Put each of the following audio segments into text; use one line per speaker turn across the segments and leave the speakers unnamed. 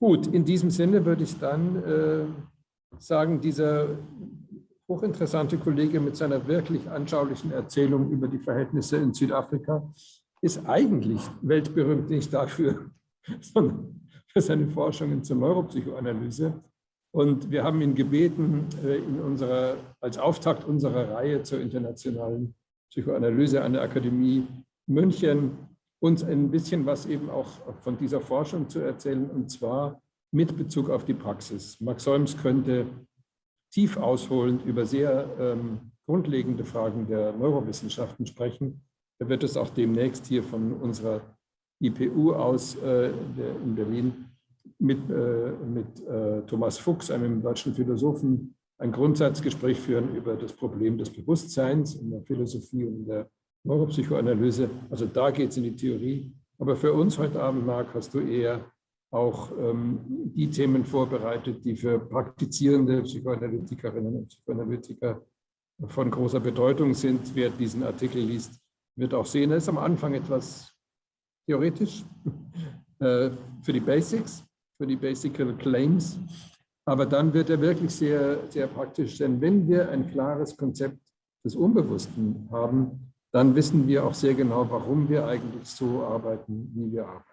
Gut, in diesem Sinne würde ich dann äh, sagen, dieser hochinteressante Kollege mit seiner wirklich anschaulichen Erzählung über die Verhältnisse in Südafrika ist eigentlich weltberühmt nicht dafür, sondern für seine Forschungen zur Neuropsychoanalyse. Und wir haben ihn gebeten, äh, in unserer, als Auftakt unserer Reihe zur internationalen Psychoanalyse an der Akademie München uns ein bisschen was eben auch von dieser Forschung zu erzählen, und zwar mit Bezug auf die Praxis. Max Solms könnte tief ausholend über sehr ähm, grundlegende Fragen der Neurowissenschaften sprechen. Er wird es auch demnächst hier von unserer IPU aus äh, in Berlin mit, äh, mit äh, Thomas Fuchs, einem deutschen Philosophen, ein Grundsatzgespräch führen über das Problem des Bewusstseins in der Philosophie und der Neuropsychoanalyse. Also da geht es in die Theorie. Aber für uns heute Abend, Marc, hast du eher auch ähm, die Themen vorbereitet, die für praktizierende Psychoanalytikerinnen und Psychoanalytiker von großer Bedeutung sind. Wer diesen Artikel liest, wird auch sehen, er ist am Anfang etwas theoretisch äh, für die Basics, für die Basic Claims, aber dann wird er wirklich sehr, sehr praktisch, denn wenn wir ein klares Konzept des Unbewussten haben, dann wissen wir auch sehr genau, warum wir eigentlich so arbeiten, wie wir arbeiten.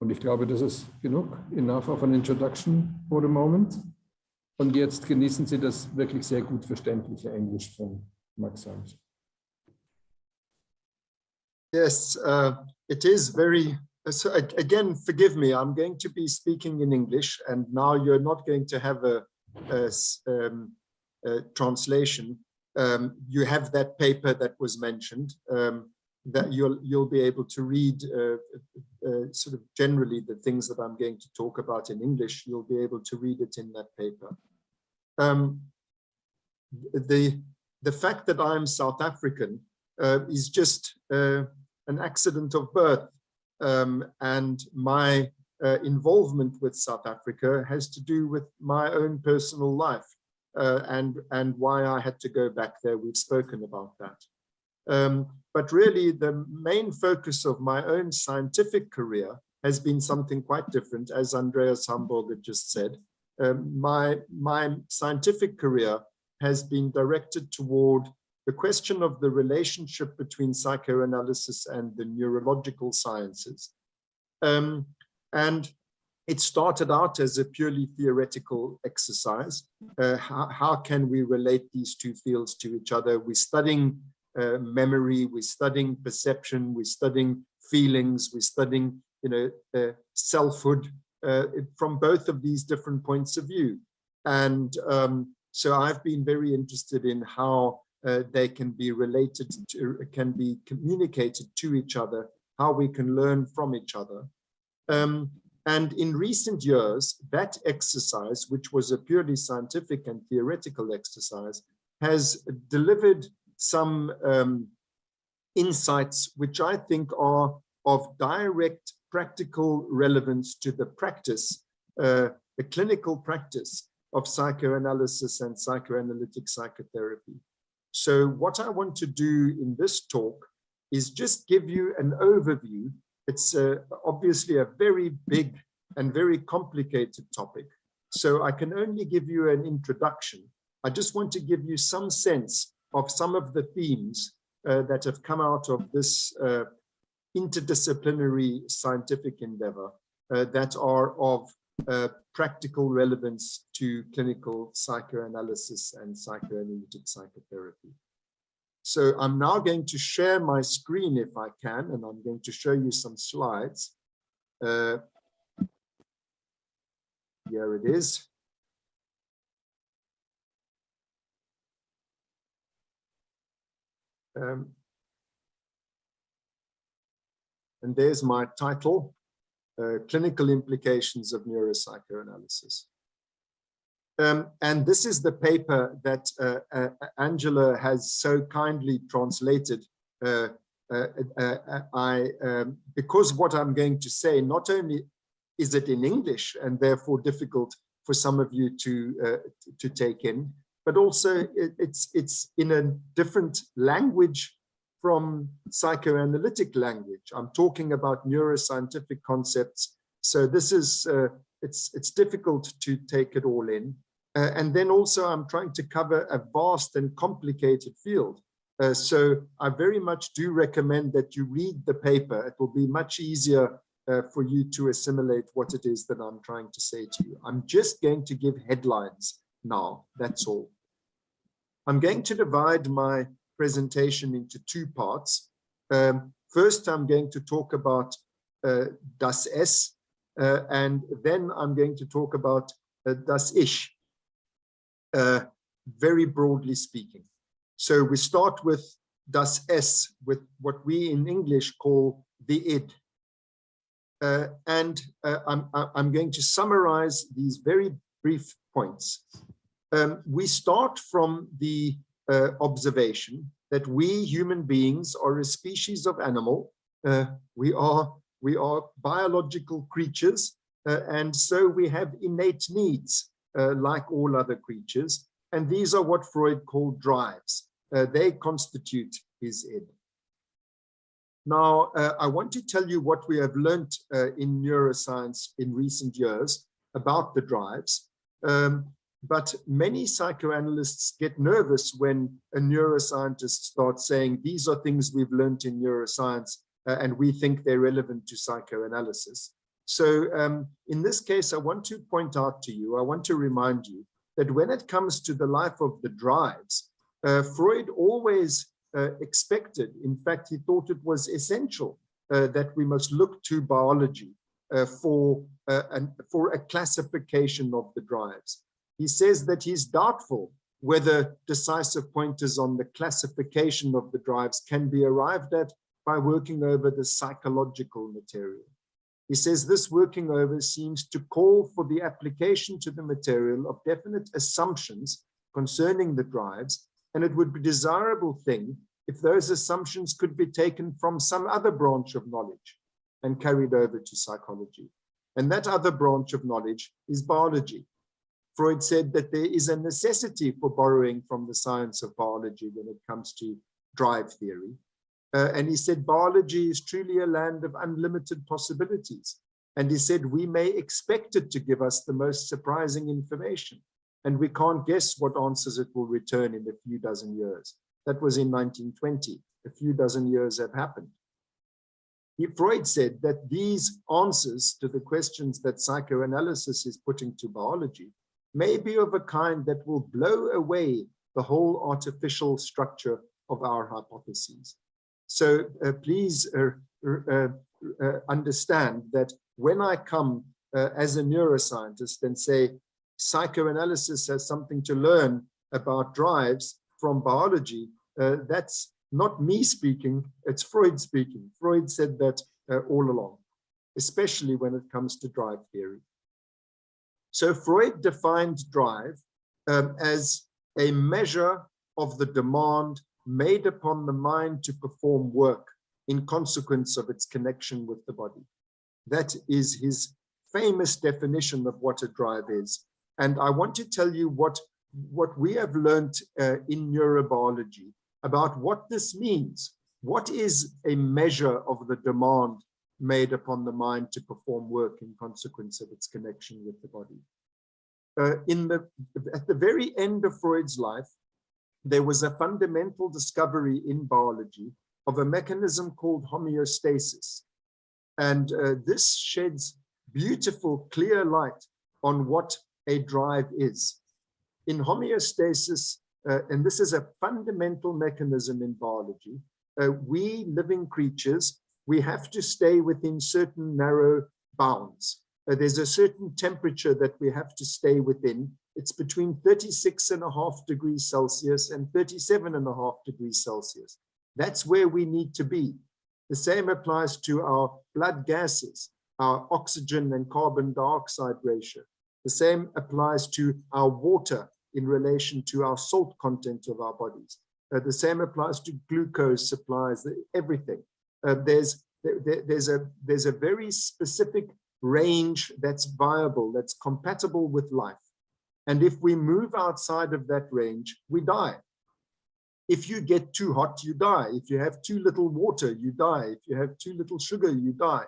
Und ich glaube, das ist genug, enough of an introduction for the moment. Und jetzt genießen Sie das wirklich sehr gut verständliche Englisch von Max Sams.
Yes, uh, it is very, so again, forgive me, I'm going to be speaking in English and now you're not going to have a, a, um, a translation. Um, you have that paper that was mentioned. Um, that you'll you'll be able to read uh, uh, sort of generally the things that I'm going to talk about in English. You'll be able to read it in that paper. Um, the the fact that I'm South African uh, is just uh, an accident of birth, um, and my uh, involvement with South Africa has to do with my own personal life uh, and and why I had to go back there. We've spoken about that. Um, but really the main focus of my own scientific career has been something quite different, as Andreas Hamburger just said. Um, my, my scientific career has been directed toward the question of the relationship between psychoanalysis and the neurological sciences. Um, and it started out as a purely theoretical exercise. Uh, how, how, can we relate these two fields to each other? We're studying uh, memory, we're studying perception, we're studying feelings, we're studying, you know, uh, selfhood uh, from both of these different points of view. And um, so I've been very interested in how uh, they can be related to, can be communicated to each other, how we can learn from each other. Um, and in recent years, that exercise, which was a purely scientific and theoretical exercise, has delivered some um, insights which I think are of direct practical relevance to the practice, uh, the clinical practice of psychoanalysis and psychoanalytic psychotherapy. So what I want to do in this talk is just give you an overview. It's uh, obviously a very big and very complicated topic. So I can only give you an introduction. I just want to give you some sense of some of the themes uh, that have come out of this uh, interdisciplinary scientific endeavor uh, that are of uh, practical relevance to clinical psychoanalysis and psychoanalytic psychotherapy. So I'm now going to share my screen if I can, and I'm going to show you some slides. Uh, here it is. Um, and there's my title, uh, Clinical Implications of Neuropsychoanalysis. Um, and this is the paper that uh, uh, Angela has so kindly translated. Uh, uh, uh, I, um, because what I'm going to say, not only is it in English and therefore difficult for some of you to, to take in, but also it, it's, it's in a different language from psychoanalytic language. I'm talking about neuroscientific concepts So this is, uh, it's, it's difficult to take it all in. Uh, and then also I'm trying to cover a vast and complicated field. Uh, so I very much do recommend that you read the paper. It will be much easier uh, for you to assimilate what it is that I'm trying to say to you. I'm just going to give headlines now, that's all. I'm going to divide my presentation into two parts. Um, first, I'm going to talk about uh, das Es, uh, and then I'm going to talk about uh, das Ich, uh, very broadly speaking. So we start with das Es, with what we in English call the id. Uh, and uh, I'm, I'm going to summarize these very brief points. Um, we start from the uh, observation that we human beings are a species of animal. Uh, we are we are biological creatures, uh, and so we have innate needs uh, like all other creatures. And these are what Freud called drives. they constitute his id. Now, uh, I want to tell you what we have learned uh, in neuroscience in recent years about the drives. Um, but many psychoanalysts get nervous when a neuroscientist starts saying, these are things we've learned in neuroscience uh, and we think they're relevant to psychoanalysis. So um, in this case, I want to point out to you, I want to remind you that when it comes to the life of the drives, uh, Freud always uh, expected. In fact, he thought it was essential uh, that we must look to biology uh, for, an, for a classification of the drives. He says that he's doubtful whether decisive pointers on the classification of the drives can be arrived at by working over the psychological material. He says this working over seems to call for the application to the material of definite assumptions concerning the drives and it would be desirable thing if those assumptions could be taken from some other branch of knowledge and carried over to psychology. And that other branch of knowledge is biology. Freud said that there is a necessity for borrowing from the science of biology when it comes to drive theory. Uh, and he said biology is truly a land of unlimited possibilities. And he said we may expect it to give us the most surprising information and we can't guess what answers it will return in a few dozen years. That was in 1920. A few dozen years have happened. He, Freud said that these answers to the questions that psychoanalysis is putting to biology may be of a kind that will blow away the whole artificial structure of our hypotheses. So uh, please uh, uh, understand that when I come as a neuroscientist and say psychoanalysis has something to learn about drives from biology, that's not me speaking, it's Freud speaking. Freud said that uh, all along, especially when it comes to drive theory. So Freud defined drive um, as a measure of the demand made upon the mind to perform work in consequence of its connection with the body. That is his famous definition of what a drive is. And I want to tell you what, what we have learned uh, in neurobiology about what this means. What is a measure of the demand made upon the mind to perform work in consequence of its connection with the body? Uh, in the, at the very end of Freud's life, there was a fundamental discovery in biology of a mechanism called homeostasis. And uh, this sheds beautiful, clear light on what a drive is. In homeostasis, uh, and this is a fundamental mechanism in biology, uh, we living creatures, we have to stay within certain narrow bounds. Uh, there's a certain temperature that we have to stay within. It's between 36 and a half degrees Celsius and 37 and a half degrees Celsius. That's where we need to be. The same applies to our blood gases, our oxygen and carbon dioxide ratio. The same applies to our water in relation to our salt content of our bodies. Uh, the same applies to glucose supplies, everything. Uh, there's there, there's a there's a very specific range that's viable, that's compatible with life. And if we move outside of that range, we die. If you get too hot, you die. If you have too little water, you die. If you have too little sugar, you die.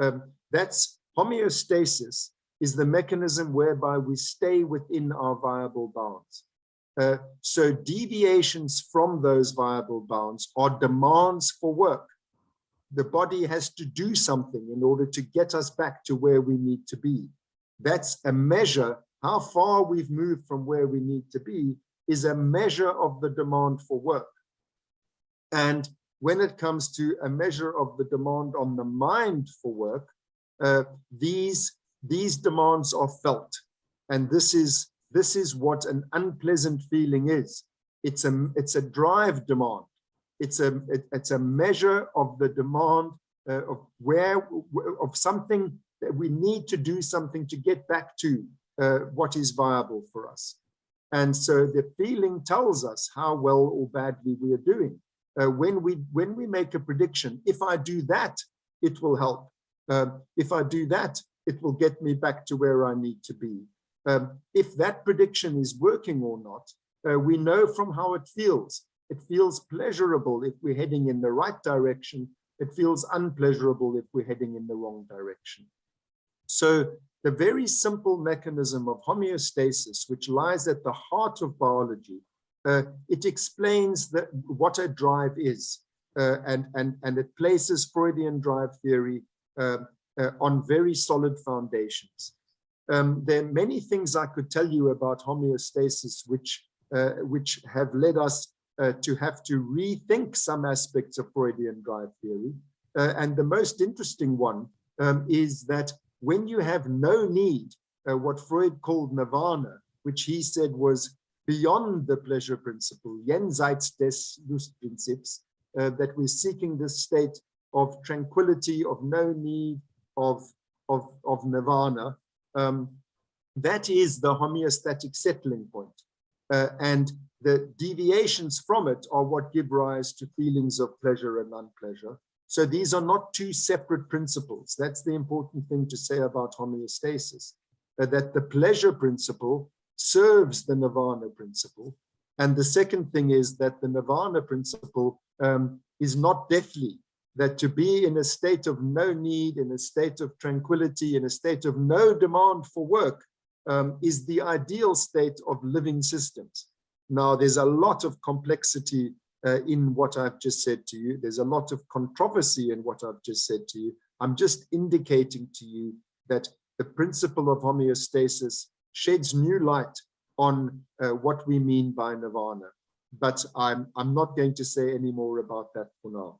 Um, that's homeostasis is the mechanism whereby we stay within our viable bounds. Uh, so deviations from those viable bounds are demands for work. The body has to do something in order to get us back to where we need to be. That's a measure, how far we've moved from where we need to be is a measure of the demand for work. And when it comes to a measure of the demand on the mind for work, uh, these, these demands are felt. And this is, this is what an unpleasant feeling is. It's a, it's a drive demand. It's a, it, it's a measure of the demand uh, of where, of something that we need to do something to get back to uh, what is viable for us. And so the feeling tells us how well or badly we are doing. Uh, when we when we make a prediction, if I do that, it will help. Um, if I do that, it will get me back to where I need to be. Um, if that prediction is working or not, uh, we know from how it feels. It feels pleasurable if we're heading in the right direction. It feels unpleasurable if we're heading in the wrong direction. So the very simple mechanism of homeostasis, which lies at the heart of biology, uh, it explains that what a drive is, uh, and, and, and it places Freudian drive theory uh, uh, on very solid foundations. Um, there are many things I could tell you about homeostasis, which, uh, which have led us uh, to have to rethink some aspects of Freudian drive theory. and the most interesting one um, is that when you have no need, uh, what Freud called nirvana, which he said was beyond the pleasure principle, jenseits des Lustprinzips, uh, that we're seeking this state of tranquility, of no need, of, of, of nirvana, um, that is the homeostatic settling point. Uh, and the deviations from it are what give rise to feelings of pleasure and unpleasure. So these are not two separate principles. That's the important thing to say about homeostasis, that the pleasure principle serves the nirvana principle. And the second thing is that the nirvana principle um, is not deathly, that to be in a state of no need, in a state of tranquility, in a state of no demand for work um, is the ideal state of living systems. Now, there's a lot of complexity uh, in what I've just said to you. There's a lot of controversy in what I've just said to you. I'm just indicating to you that the principle of homeostasis sheds new light on uh, what we mean by nirvana. But I'm, I'm not going to say any more about that for now.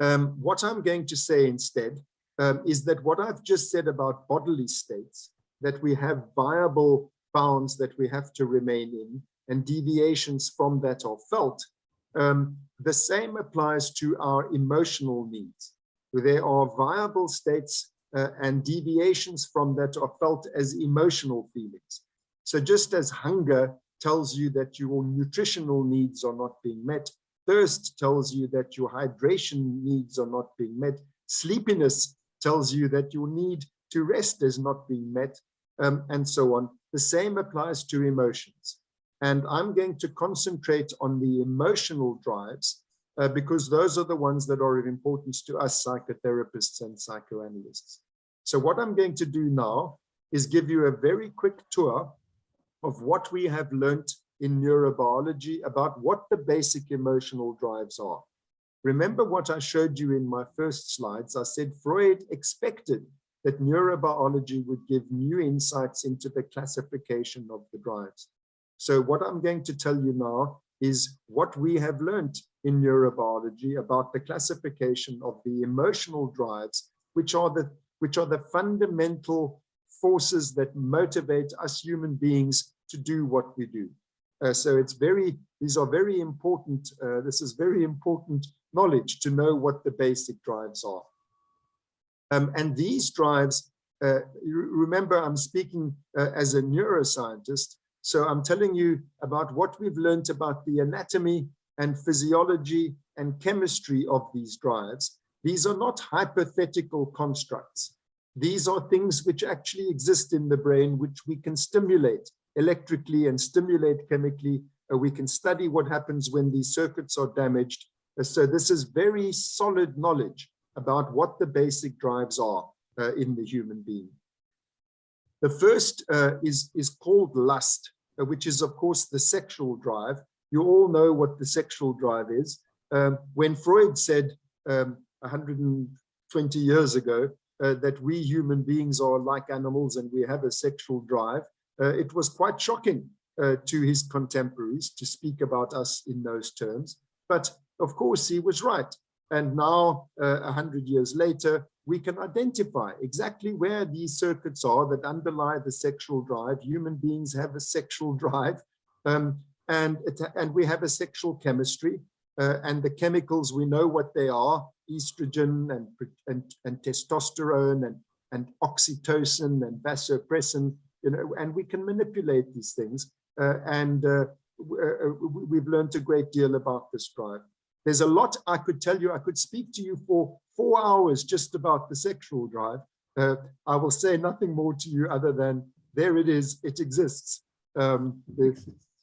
Um, what I'm going to say instead um, is that what I've just said about bodily states, that we have viable bounds that we have to remain in, and deviations from that are felt, um, the same applies to our emotional needs. There are viable states uh, and deviations from that are felt as emotional feelings. So just as hunger tells you that your nutritional needs are not being met, thirst tells you that your hydration needs are not being met, sleepiness tells you that your need to rest is not being met, um, and so on. The same applies to emotions. And I'm going to concentrate on the emotional drives uh, because those are the ones that are of importance to us psychotherapists and psychoanalysts. So what I'm going to do now is give you a very quick tour of what we have learned in neurobiology about what the basic emotional drives are. Remember what I showed you in my first slides. I said Freud expected that neurobiology would give new insights into the classification of the drives. So what I'm going to tell you now is what we have learned in neurobiology about the classification of the emotional drives, which are the, which are the fundamental forces that motivate us human beings to do what we do. Uh, so it's very, these are very important, uh, this is very important knowledge to know what the basic drives are. Um, and these drives, uh, remember I'm speaking uh, as a neuroscientist, so I'm telling you about what we've learned about the anatomy and physiology and chemistry of these drives. These are not hypothetical constructs. These are things which actually exist in the brain, which we can stimulate electrically and stimulate chemically. Uh, we can study what happens when these circuits are damaged. Uh, so this is very solid knowledge about what the basic drives are. uh, in the human being. The first uh, is, is called lust, which is, of course, the sexual drive. You all know what the sexual drive is. Um, when Freud said um, 120 years ago uh, that we human beings are like animals and we have a sexual drive, uh, it was quite shocking uh, to his contemporaries to speak about us in those terms. But of course, he was right. And now, uh, hundred years later, we can identify exactly where these circuits are that underlie the sexual drive. Human beings have a sexual drive, um, and, and we have a sexual chemistry. Uh, and the chemicals, we know what they are, estrogen and, and, and testosterone and, and oxytocin and vasopressin, you know, and we can manipulate these things. Uh, and uh, uh we've learned a great deal about this drive. There's a lot I could tell you. I could speak to you for four hours just about the sexual drive. Uh, I will say nothing more to you other than there it is, it exists. Um,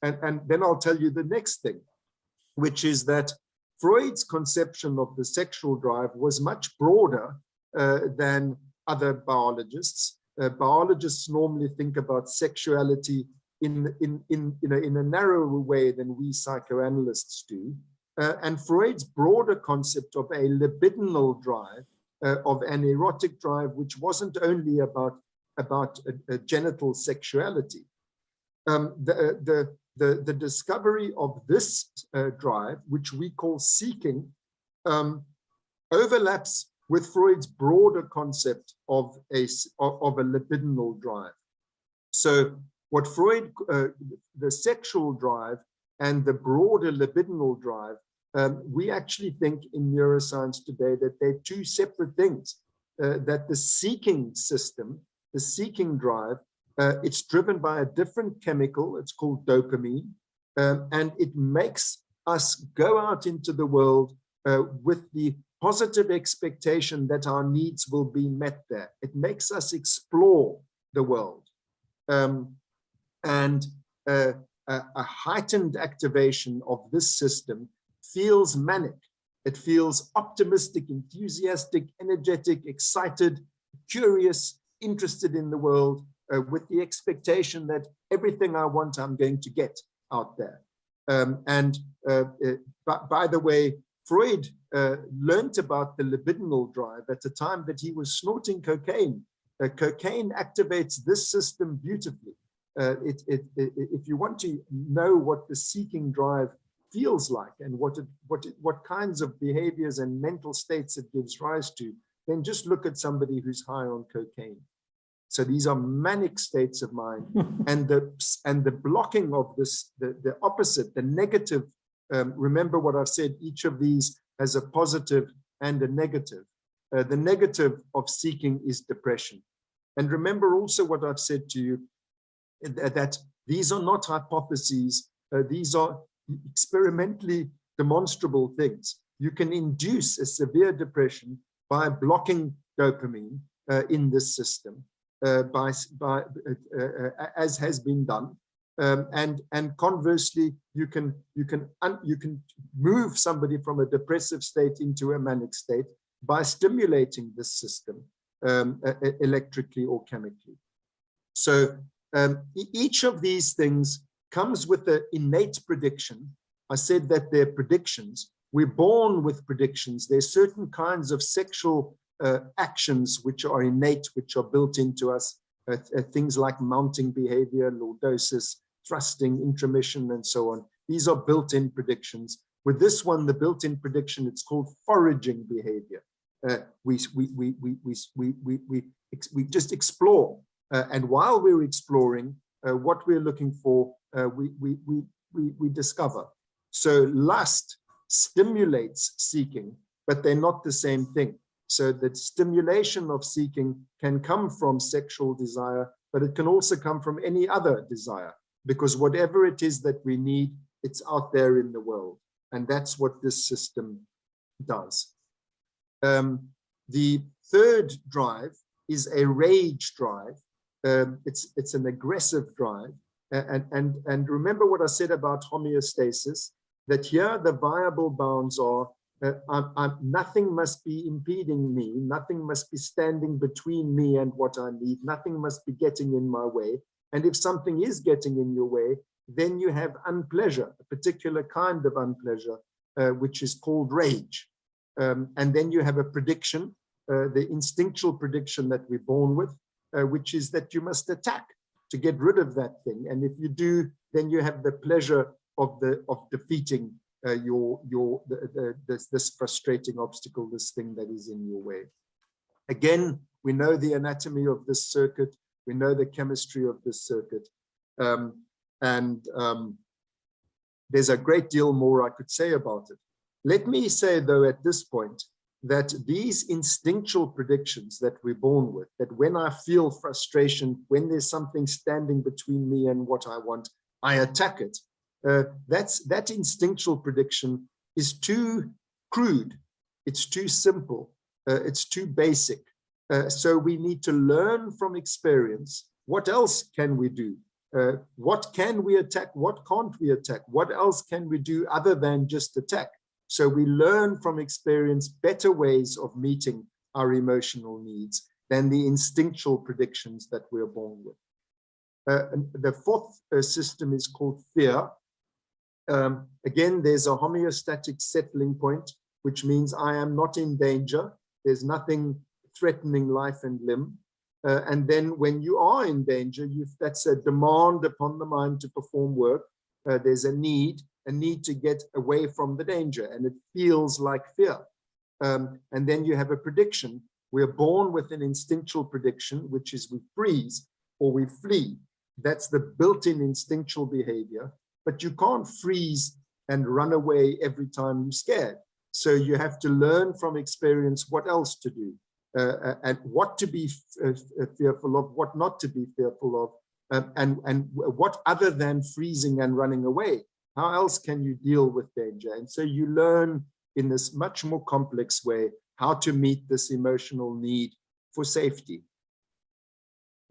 and, and then I'll tell you the next thing, which is that Freud's conception of the sexual drive was much broader uh, than other biologists. Uh, biologists normally think about sexuality in, in, in, in, a, in a narrower way than we psychoanalysts do. Uh, and Freud's broader concept of a libidinal drive, uh, of an erotic drive, which wasn't only about, about a, a genital sexuality. Um, the, the, the, the discovery of this uh, drive, which we call seeking, um, overlaps with Freud's broader concept of a, of a libidinal drive. So what Freud, uh, the sexual drive and the broader libidinal drive um, we actually think in neuroscience today that they're two separate things, uh, that the seeking system, the seeking drive, uh, it's driven by a different chemical, it's called dopamine, um, and it makes us go out into the world uh, with the positive expectation that our needs will be met there. It makes us explore the world. Um, and uh, a, heightened activation of this system feels manic. It feels optimistic, enthusiastic, energetic, excited, curious, interested in the world uh, with the expectation that everything I want, I'm going to get out there. Um, and uh, uh, by the way, Freud uh, learned about the libidinal drive at the time that he was snorting cocaine. Uh, cocaine activates this system beautifully. Uh, it, it, it, if you want to know what the seeking drive feels like and what it, what it, what kinds of behaviors and mental states it gives rise to, then just look at somebody who's high on cocaine. So these are manic states of mind, and the and the blocking of this, the the opposite, the negative. Um, remember what I've said. Each of these has a positive and a negative. Uh, the negative of seeking is depression. And remember also what I've said to you, that these are not hypotheses. Uh, these are experimentally demonstrable things. You can induce a severe depression by blocking dopamine uh, in this system, uh, by, by uh, uh as has been done. Um, and and conversely, you can you can you can move somebody from a depressive state into a manic state by stimulating this system um, electrically or chemically. So um, each of these things comes with the innate prediction. I said that they're predictions. We're born with predictions. There's certain kinds of sexual uh, actions which are innate, which are built into us. Uh, uh, things like mounting behavior, lordosis, thrusting, intromission, and so on. These are built-in predictions. With this one, the built-in prediction, it's called foraging behavior. Uh, we, we, we, we, we, we, we, we, we just explore. Uh, and while we're exploring, uh, what we're looking for uh, we, we, we, we, we discover. So lust stimulates seeking, but they're not the same thing. So the stimulation of seeking can come from sexual desire, but it can also come from any other desire, because whatever it is that we need, it's out there in the world. And that's what this system does. Um, the third drive is a rage drive. Um, it's, it's an aggressive drive. And, and, and remember what I said about homeostasis, that here the viable bounds are uh, I'm, I'm, nothing must be impeding me, nothing must be standing between me and what I need, nothing must be getting in my way. And if something is getting in your way, then you have unpleasure, a particular kind of unpleasure, uh, which is called rage. Um, and then you have a prediction, uh, the instinctual prediction that we're born with, uh, which is that you must attack to get rid of that thing. And if you do, then you have the pleasure of the of defeating uh, your your the, the, this, this frustrating obstacle, this thing that is in your way. Again, we know the anatomy of this circuit. We know the chemistry of this circuit. Um, and um, there's a great deal more I could say about it. Let me say, though, at this point, that these instinctual predictions that we're born with, that when I feel frustration, when there's something standing between me and what I want, I attack it. Uh, that's that instinctual prediction is too crude. It's too simple. Uh, it's too basic. Uh, so we need to learn from experience. What else can we do? Uh, what can we attack? What can't we attack? What else can we do other than just attack? So we learn from experience better ways of meeting our emotional needs than the instinctual predictions that we're born with. Uh, the fourth uh, system is called fear. Um, again, there's a homeostatic settling point, which means I am not in danger. There's nothing threatening life and limb. Uh, and then when you are in danger, that's a demand upon the mind to perform work. Uh, there's a need a need to get away from the danger and it feels like fear. Um, and then you have a prediction. We're born with an instinctual prediction, which is we freeze or we flee. That's the built-in instinctual behavior, but you can't freeze and run away every time you're scared. So you have to learn from experience what else to do uh, uh and what to be uh, uh, fearful of, what not to be fearful of, um, and, and what other than freezing and running away how else can you deal with danger? And so you learn in this much more complex way how to meet this emotional need for safety.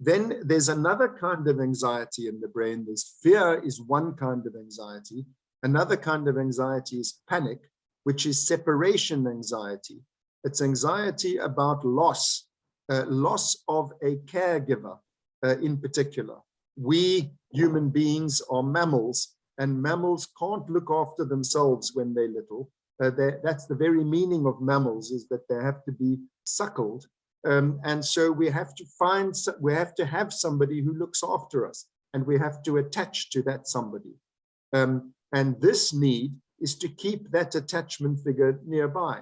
Then there's another kind of anxiety in the brain. There's fear is one kind of anxiety. Another kind of anxiety is panic, which is separation anxiety. It's anxiety about loss, uh, loss of a caregiver uh, in particular. We human beings are mammals and mammals can't look after themselves when they're little. Uh, they're, that's the very meaning of mammals is that they have to be suckled. Um, and so we have to find, we have to have somebody who looks after us and we have to attach to that somebody. Um, and this need is to keep that attachment figure nearby,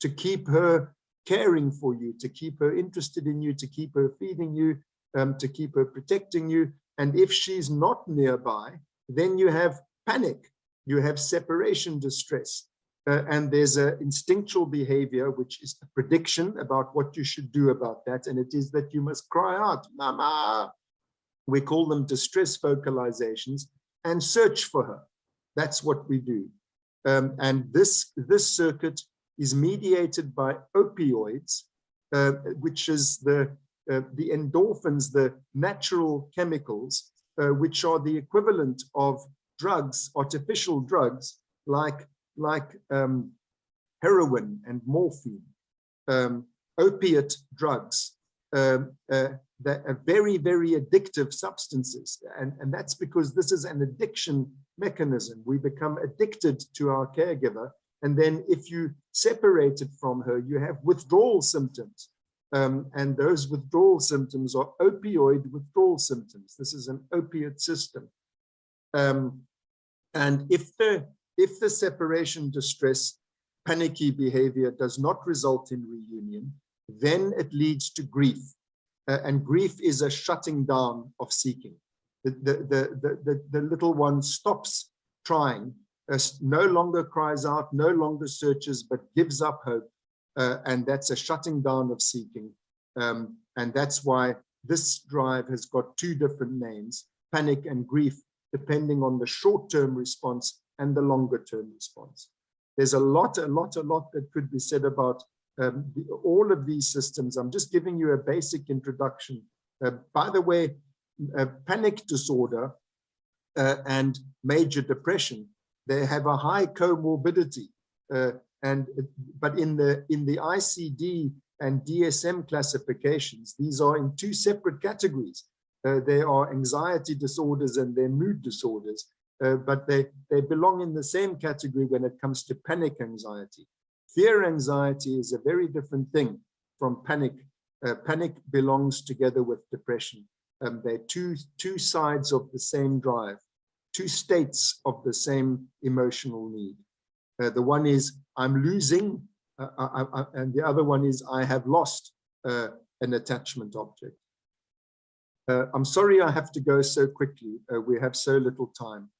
to keep her caring for you, to keep her interested in you, to keep her feeding you, um, to keep her protecting you. And if she's not nearby, then you have panic, you have separation distress, uh, and there's an instinctual behavior, which is a prediction about what you should do about that. And it is that you must cry out, mama. We call them distress vocalizations and search for her. That's what we do. Um, and this, this circuit is mediated by opioids, uh, which is the, uh, the endorphins, the natural chemicals uh, which are the equivalent of drugs, artificial drugs, like, like um, heroin and morphine, um, opiate drugs, um, uh, that are very, very addictive substances. And, and that's because this is an addiction mechanism. We become addicted to our caregiver. And then if you separate it from her, you have withdrawal symptoms. Um, and those withdrawal symptoms are opioid withdrawal symptoms. This is an opiate system. Um, and if the, if the separation distress panicky behavior does not result in reunion, then it leads to grief. Uh, and grief is a shutting down of seeking. The, the, the, the, the little one stops trying, uh, no longer cries out, no longer searches, but gives up hope uh, and that's a shutting down of seeking. Um, and that's why this drive has got two different names, panic and grief, depending on the short-term response and the longer-term response. There's a lot, a lot, a lot that could be said about um, the, all of these systems. I'm just giving you a basic introduction. Uh, by the way, panic disorder uh, and major depression, they have a high comorbidity. And but in the in the ICD and DSM classifications, these are in two separate categories. Uh, they are anxiety disorders and their mood disorders, uh, but they, they belong in the same category when it comes to panic anxiety. Fear anxiety is a very different thing from panic. Uh, panic belongs together with depression. Um, they're two, two sides of the same drive, two states of the same emotional need. Uh, the one is I'm losing, uh, I, I, and the other one is I have lost uh, an attachment object. Uh, I'm sorry I have to go so quickly. Uh, we have so little time.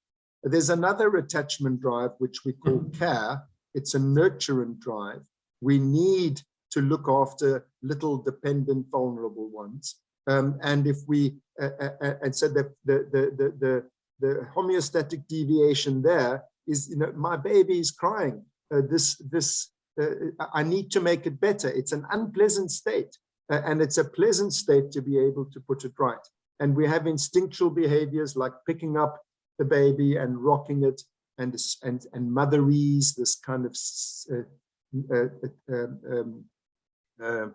There's another attachment drive, which we call mm-hmm. care. It's a nurturant drive. We need to look after little dependent, vulnerable ones. Um, and if we, uh, uh, uh and so the, the, the, the, the homeostatic deviation there is, you know, my baby is crying. Uh, this, this, I need to make it better. It's an unpleasant state. Uh, and it's a pleasant state to be able to put it right. And we have instinctual behaviors like picking up the baby and rocking it and and and motherese, this kind of uh, uh, uh um, um, uh,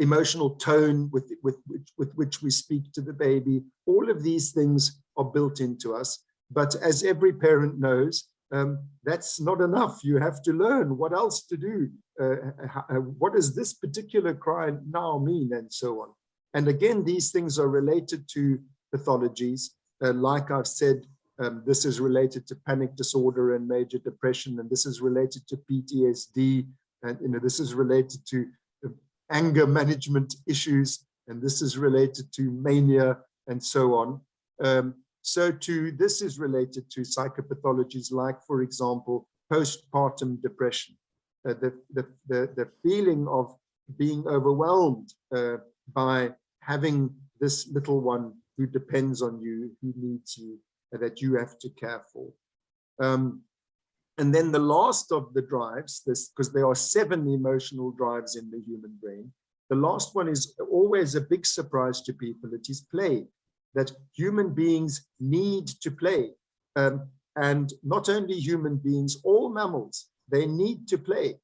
emotional tone with, with, with, with which we speak to the baby. All of these things are built into us. But as every parent knows, um, that's not enough. You have to learn what else to do. Uh, uh, what does this particular cry now mean and so on. And again, these things are related to pathologies. Uh, like I've said, um, this is related to panic disorder and major depression, and this is related to PTSD, and you know this is related to uh, anger management issues, and this is related to mania and so on. Um, so to this is related to psychopathologies like, for example, postpartum depression, uh, the, the, the, the, feeling of being overwhelmed uh, by having this little one who depends on you, who needs you, uh, that you have to care for. Um, and then the last of the drives, this because there are seven emotional drives in the human brain. The last one is always a big surprise to people. It is play that human beings need to play. Um, and not only human beings, all mammals, they need to play.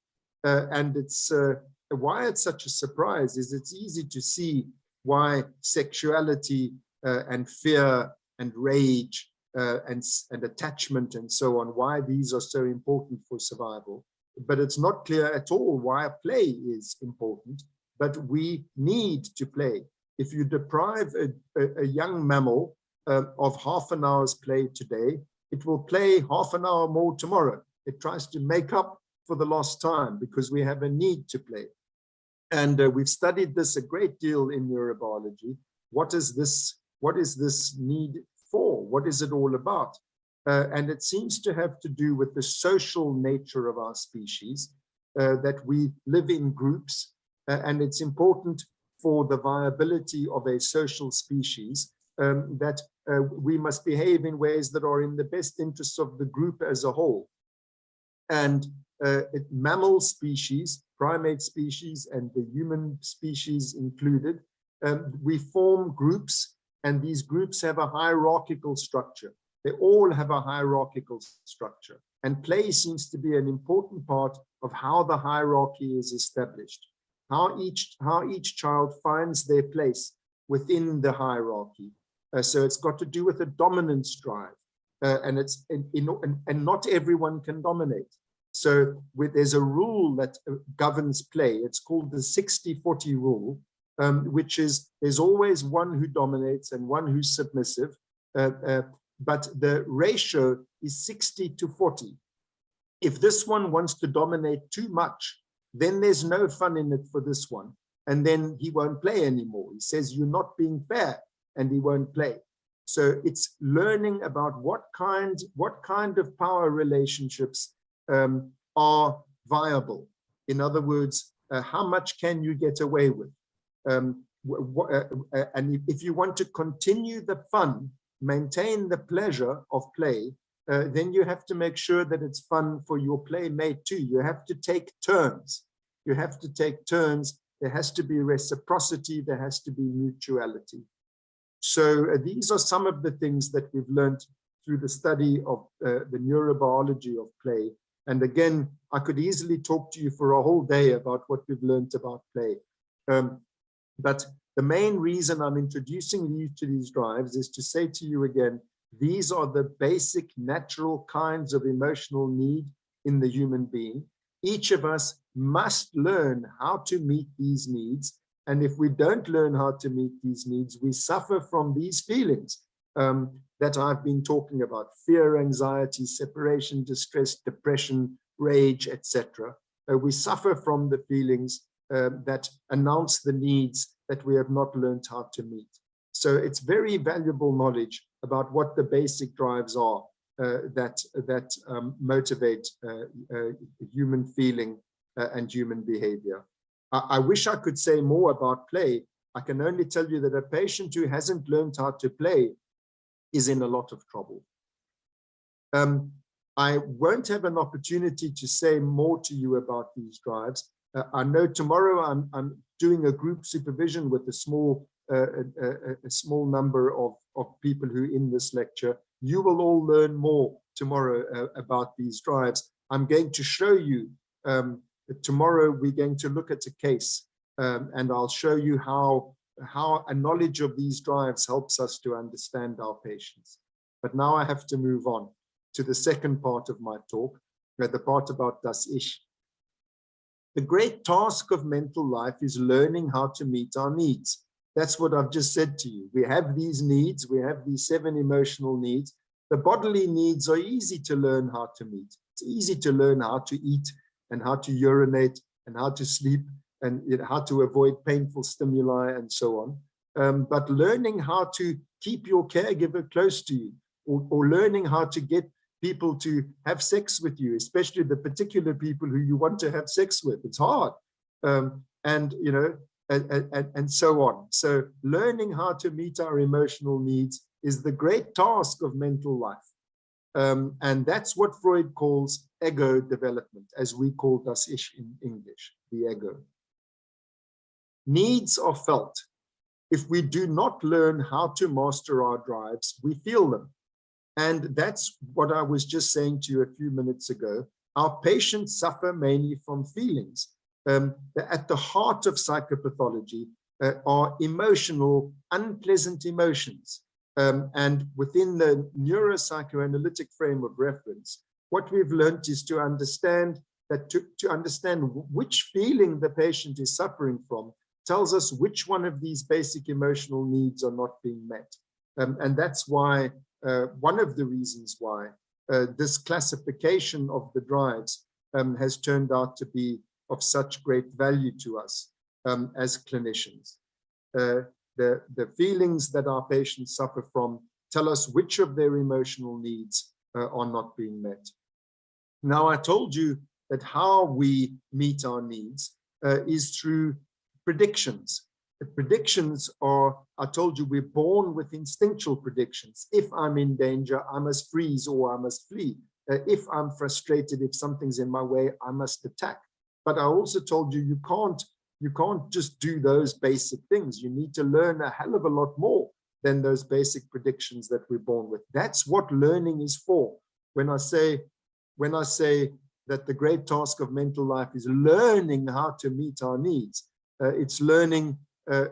Uh, and it's uh, why it's such a surprise is it's easy to see why sexuality uh, and fear and rage uh, and, and attachment and so on, why these are so important for survival. But it's not clear at all why play is important, but we need to play if you deprive a, a, a young mammal uh, of half an hour's play today, it will play half an hour more tomorrow. It tries to make up for the lost time because we have a need to play. And uh, we've studied this a great deal in neurobiology. What is this? What is this need for? What is it all about? Uh, and it seems to have to do with the social nature of our species, uh, that we live in groups. Uh, and it's important for the viability of a social species, um, that uh, we must behave in ways that are in the best interests of the group as a whole. And uh, it, mammal species, primate species, and the human species included, um, we form groups, and these groups have a hierarchical structure. They all have a hierarchical structure. And play seems to be an important part of how the hierarchy is established how each how each child finds their place within the hierarchy. Uh, so it's got to do with a dominance drive, uh, and it's in, and not everyone can dominate. So with, there's a rule that uh, governs play. It's called the 60-40 rule, um, which is there's always one who dominates and one who's submissive, uh, uh, but the ratio is 60 to 40. If this one wants to dominate too much, then there's no fun in it for this one. And then he won't play anymore. He says, you're not being fair and he won't play. So it's learning about what kind, what kind of power relationships um, are viable. In other words, uh, how much can you get away with? Um, uh, uh, and if you want to continue the fun, maintain the pleasure of play, uh, then you have to make sure that it's fun for your playmate too. You have to take turns. You have to take turns. There has to be reciprocity. There has to be mutuality. So uh, these are some of the things that we've learned through the study of uh, the neurobiology of play. And again, I could easily talk to you for a whole day about what we've learned about play. Um, but the main reason I'm introducing you to these drives is to say to you again, these are the basic natural kinds of emotional need in the human being. Each of us must learn how to meet these needs. And if we don't learn how to meet these needs, we suffer from these feelings um, that I've been talking about, fear, anxiety, separation, distress, depression, rage, etc. Uh, we suffer from the feelings uh, that announce the needs that we have not learned how to meet. So it's very valuable knowledge about what the basic drives are uh, that that um, motivate uh, uh, human feeling uh, and human behavior. I, I, wish I could say more about play. I can only tell you that a patient who hasn't learned how to play is in a lot of trouble. Um, I won't have an opportunity to say more to you about these drives. Uh, I know tomorrow I'm, I'm doing a group supervision with a small uh, a, a, small number of, of people who in this lecture. You will all learn more tomorrow uh, about these drives. I'm going to show you um, tomorrow we're going to look at a case um, and I'll show you how how a knowledge of these drives helps us to understand our patients. But now I have to move on to the second part of my talk, the part about das Ich. The great task of mental life is learning how to meet our needs. That's what I've just said to you. We have these needs, we have these seven emotional needs. The bodily needs are easy to learn how to meet. It's easy to learn how to eat and how to urinate and how to sleep and you know, how to avoid painful stimuli and so on. Um, but learning how to keep your caregiver close to you or, or learning how to get people to have sex with you, especially the particular people who you want to have sex with. It's hard. Um, and, you know, and, and, and so on. So learning how to meet our emotional needs is the great task of mental life. Um, and that's what Freud calls ego development, as we call das Ich in English, the ego. Needs are felt. If we do not learn how to master our drives, we feel them. And that's what I was just saying to you a few minutes ago. Our patients suffer mainly from feelings. Um, at the heart of psychopathology uh, are emotional, unpleasant emotions. Um, and within the neuropsychoanalytic frame of reference, what we've learned is to understand that to, to understand which feeling the patient is suffering from tells us which one of these basic emotional needs are not being met. Um, and that's why, uh, one of the reasons why uh, this classification of the drives um, has turned out to be of such great value to us um, as clinicians. Uh, the, the feelings that our patients suffer from tell us which of their emotional needs uh, are not being met. Now, I told you that how we meet our needs uh, is through predictions. The predictions are, I told you, we're born with instinctual predictions. If I'm in danger, I must freeze or I must flee. Uh, if I'm frustrated, if something's in my way, I must attack. But I also told you, you can't, you can't just do those basic things. You need to learn a hell of a lot more than those basic predictions that we're born with. That's what learning is for. When I say, when I say that the great task of mental life is learning how to meet our needs, uh, it's learning, uh,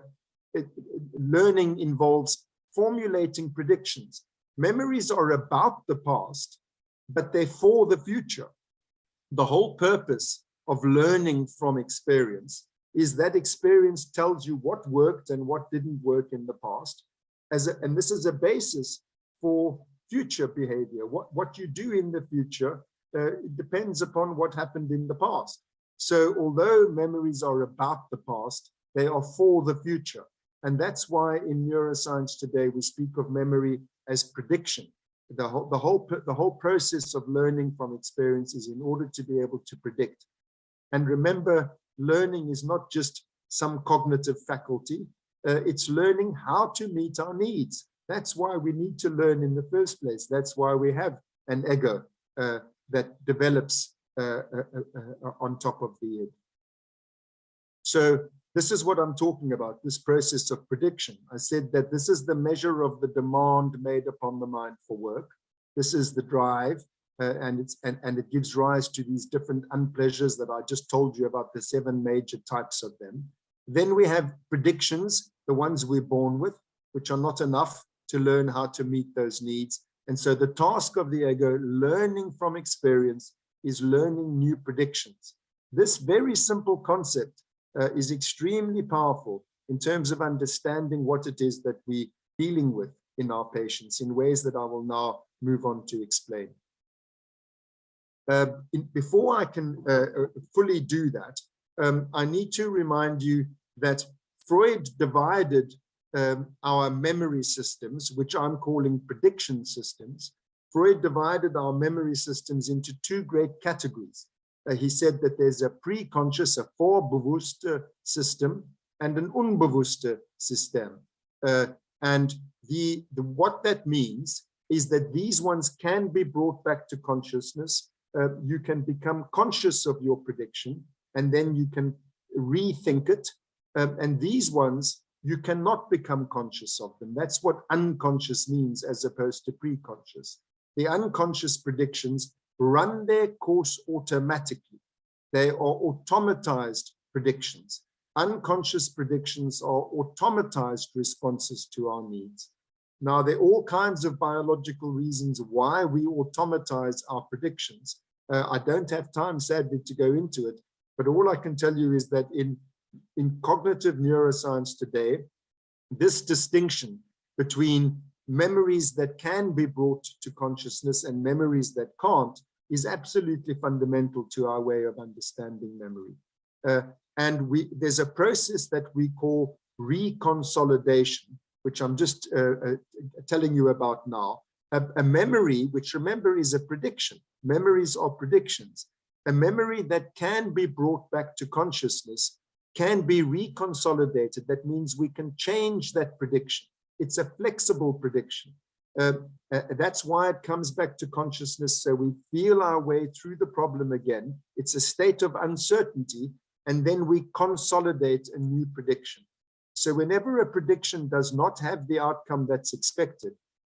it, learning involves formulating predictions. Memories are about the past, but they're for the future. The whole purpose of learning from experience is that experience tells you what worked and what didn't work in the past. As a, and this is a basis for future behavior. What, what you do in the future uh, depends upon what happened in the past. So although memories are about the past, they are for the future. And that's why in neuroscience today, we speak of memory as prediction. The whole, the whole, the whole process of learning from experience is in order to be able to predict. And remember, learning is not just some cognitive faculty, uh, it's learning how to meet our needs. That's why we need to learn in the first place. That's why we have an ego uh, that develops uh, uh, uh, on top of the. So this is what I'm talking about, this process of prediction. I said that this is the measure of the demand made upon the mind for work. This is the drive. Uh, and it's and, and it gives rise to these different unpleasures that I just told you about the seven major types of them. Then we have predictions, the ones we're born with, which are not enough to learn how to meet those needs. And so the task of the ego, learning from experience, is learning new predictions. This very simple concept uh, is extremely powerful in terms of understanding what it is that we're dealing with in our patients in ways that I will now move on to explain. Uh, in, before I can uh, uh, fully do that, um, I need to remind you that Freud divided um, our memory systems, which I'm calling prediction systems. Freud divided our memory systems into two great categories. Uh, he said that there's a pre-conscious, a vorbewusste system, and an unbewusste system. Uh, and the, the, what that means is that these ones can be brought back to consciousness. Uh, you can become conscious of your prediction, and then you can rethink it. Um, and these ones, you cannot become conscious of them. That's what unconscious means as opposed to pre-conscious. The unconscious predictions run their course automatically. They are automatized predictions. Unconscious predictions are automatized responses to our needs. Now, there are all kinds of biological reasons why we automatize our predictions. Uh, I don't have time, sadly, to go into it, but all I can tell you is that in, in cognitive neuroscience today, this distinction between memories that can be brought to consciousness and memories that can't is absolutely fundamental to our way of understanding memory. Uh, and we there's a process that we call reconsolidation, which I'm just uh, uh, telling you about now. A, a memory, which remember is a prediction. Memories are predictions. A memory that can be brought back to consciousness can be reconsolidated. That means we can change that prediction. It's a flexible prediction. Uh, uh, that's why it comes back to consciousness. So we feel our way through the problem again. It's a state of uncertainty, and then we consolidate a new prediction. So whenever a prediction does not have the outcome that's expected,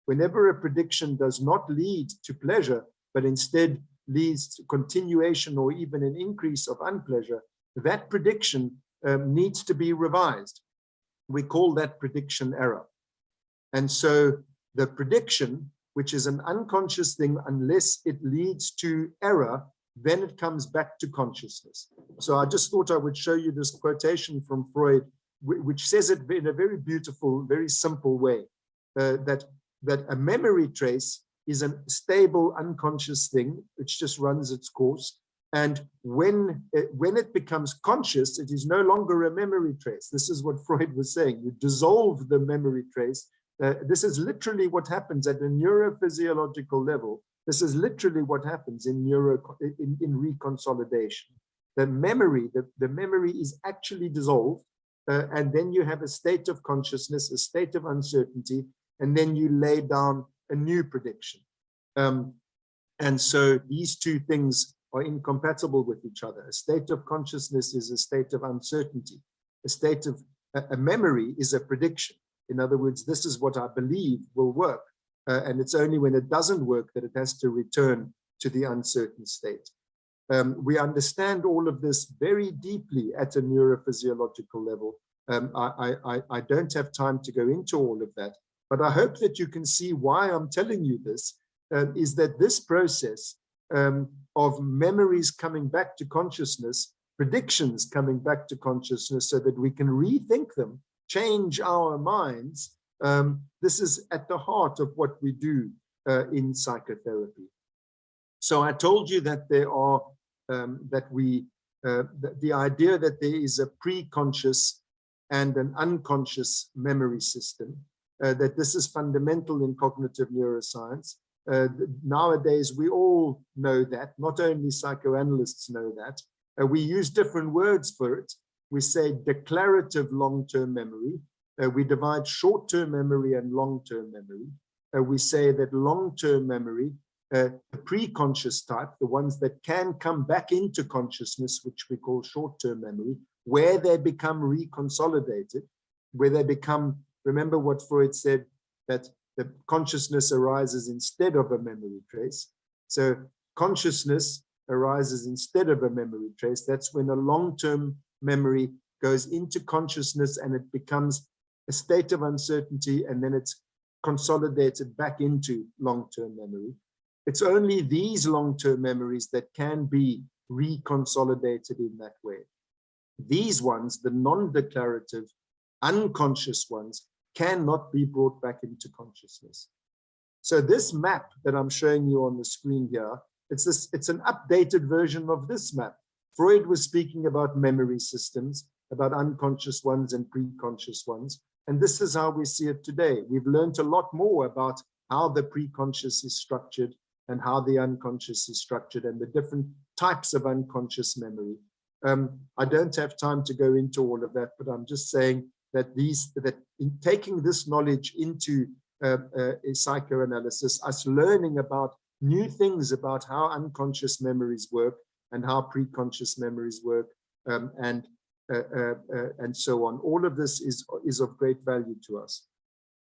whenever a prediction does not lead to pleasure, but instead leads to continuation or even an increase of unpleasure, that prediction um, needs to be revised. We call that prediction error. And so the prediction, which is an unconscious thing, unless it leads to error, then it comes back to consciousness. So I just thought I would show you this quotation from Freud, which says it in a very beautiful, very simple way, uh, that, that a memory trace is a stable, unconscious thing, which just runs its course. And when it, when it becomes conscious, it is no longer a memory trace. This is what Freud was saying. You dissolve the memory trace. Uh, this is literally what happens at a neurophysiological level. This is literally what happens in neuro in, in reconsolidation. The memory, the, the memory is actually dissolved, uh, and then you have a state of consciousness, a state of uncertainty, and then you lay down a new prediction. Um, and so these two things are incompatible with each other. A state of consciousness is a state of uncertainty. A state of a, memory is a prediction. In other words, this is what I believe will work. Uh, and it's only when it doesn't work that it has to return to the uncertain state. Um, we understand all of this very deeply at a neurophysiological level. Um, I, I, I don't have time to go into all of that, but I hope that you can see why I'm telling you this, uh, is that this process um, of memories coming back to consciousness, predictions coming back to consciousness so that we can rethink them, change our minds. Um, this is at the heart of what we do uh, in psychotherapy. So I told you that there are, um, that we, uh, the, the idea that there is a pre-conscious and an unconscious memory system, that this is fundamental in cognitive neuroscience, uh, nowadays, we all know that, not only psychoanalysts know that. Uh, we use different words for it. We say declarative long-term memory. Uh, we divide short-term memory and long-term memory. Uh, we say that long-term memory, uh, the pre-conscious type, the ones that can come back into consciousness, which we call short-term memory, where they become reconsolidated, where they become, remember what Freud said, that the consciousness arises instead of a memory trace. So consciousness arises instead of a memory trace. That's when a long-term memory goes into consciousness and it becomes a state of uncertainty and then it's consolidated back into long-term memory. It's only these long-term memories that can be reconsolidated in that way. These ones, the non-declarative, unconscious ones, cannot be brought back into consciousness. So this map that I'm showing you on the screen here, it's this, it's an updated version of this map. Freud was speaking about memory systems, about unconscious ones and pre-conscious ones. And this is how we see it today. We've learned a lot more about how the pre-conscious is structured and how the unconscious is structured and the different types of unconscious memory. Um, I don't have time to go into all of that, but I'm just saying that these that in taking this knowledge into uh, uh, psychoanalysis, us learning about new things about how unconscious memories work and how pre-conscious memories work um, and uh, uh, uh, and so on. All of this is is of great value to us.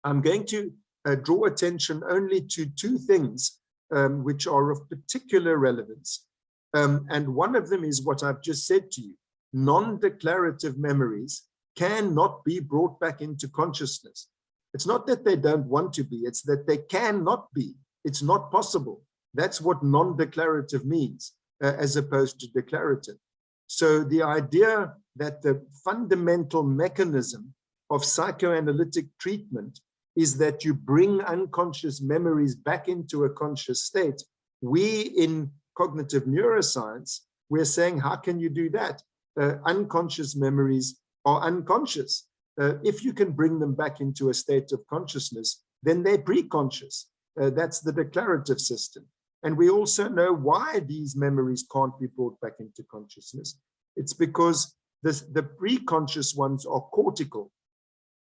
I'm going to uh, draw attention only to two things um, which are of particular relevance. Um, and one of them is what I've just said to you. Non-declarative memories cannot be brought back into consciousness. It's not that they don't want to be, it's that they cannot be. It's not possible. That's what non-declarative means, uh, as opposed to declarative. So the idea that the fundamental mechanism of psychoanalytic treatment is that you bring unconscious memories back into a conscious state. We in cognitive neuroscience, we're saying, how can you do that? Uh, unconscious memories are unconscious. Uh, if you can bring them back into a state of consciousness, then they're pre-conscious. Uh, that's the declarative system. And we also know why these memories can't be brought back into consciousness. It's because this, the pre-conscious ones are cortical.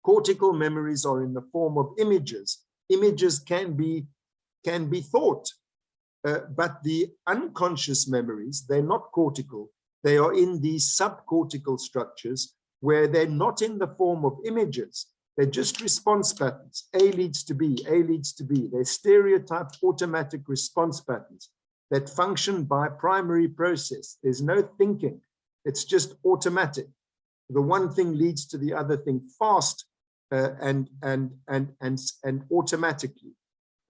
Cortical memories are in the form of images. Images can be, can be thought, uh, but the unconscious memories, they're not cortical. They are in these subcortical structures where they're not in the form of images. They're just response patterns. A leads to B, A leads to B. They're stereotyped automatic response patterns that function by primary process. There's no thinking. It's just automatic. The one thing leads to the other thing fast uh, and, and, and, and, and automatically.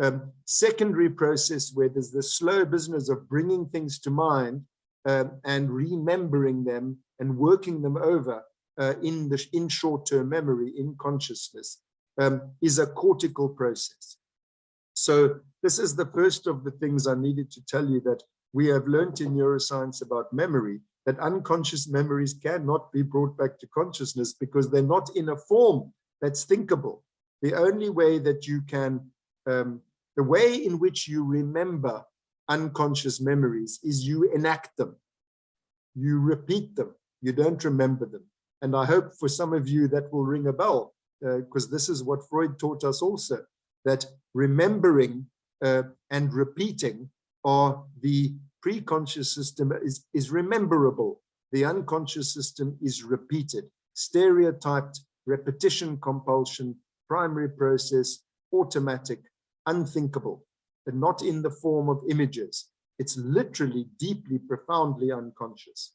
Um, secondary process where there's the slow business of bringing things to mind um, and remembering them and working them over in the in short-term memory, in consciousness, um, is a cortical process. So this is the first of the things I needed to tell you that we have learned in neuroscience about memory, that unconscious memories cannot be brought back to consciousness because they're not in a form that's thinkable. The only way that you can, um, the way in which you remember unconscious memories is you enact them. You repeat them. You don't remember them. And I hope for some of you that will ring a bell, because uh, this is what Freud taught us also, that remembering uh, and repeating are the pre-conscious system is, is rememberable. The unconscious system is repeated, stereotyped, repetition compulsion, primary process, automatic, unthinkable, but not in the form of images. It's literally deeply, profoundly unconscious.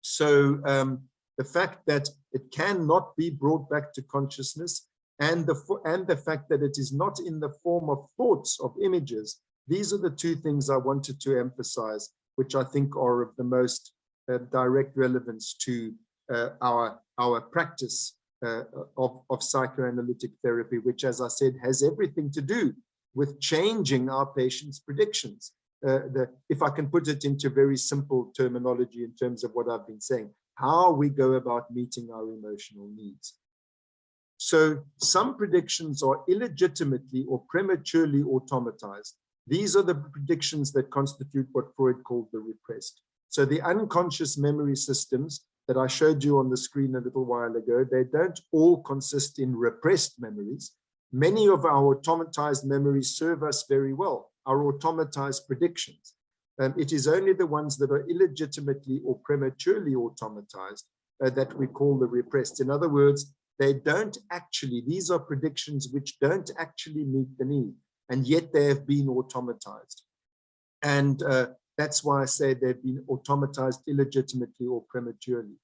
So um, the fact that it cannot be brought back to consciousness and the and the fact that it is not in the form of thoughts of images these are the two things i wanted to emphasize which i think are of the most uh, direct relevance to uh, our our practice uh, of, of psychoanalytic therapy which as i said has everything to do with changing our patients predictions. Uh, the, if i can put it into very simple terminology in terms of what i've been saying how we go about meeting our emotional needs. So some predictions are illegitimately or prematurely automatized. These are the predictions that constitute what Freud called the repressed. So the unconscious memory systems that I showed you on the screen a little while ago, they don't all consist in repressed memories. Many of our automatized memories serve us very well, our automatized predictions. Um, it is only the ones that are illegitimately or prematurely automatized uh, that we call the repressed. In other words, they don't actually, these are predictions which don't actually meet the need, and yet they have been automatized. And uh, that's why I say they've been automatized illegitimately or prematurely.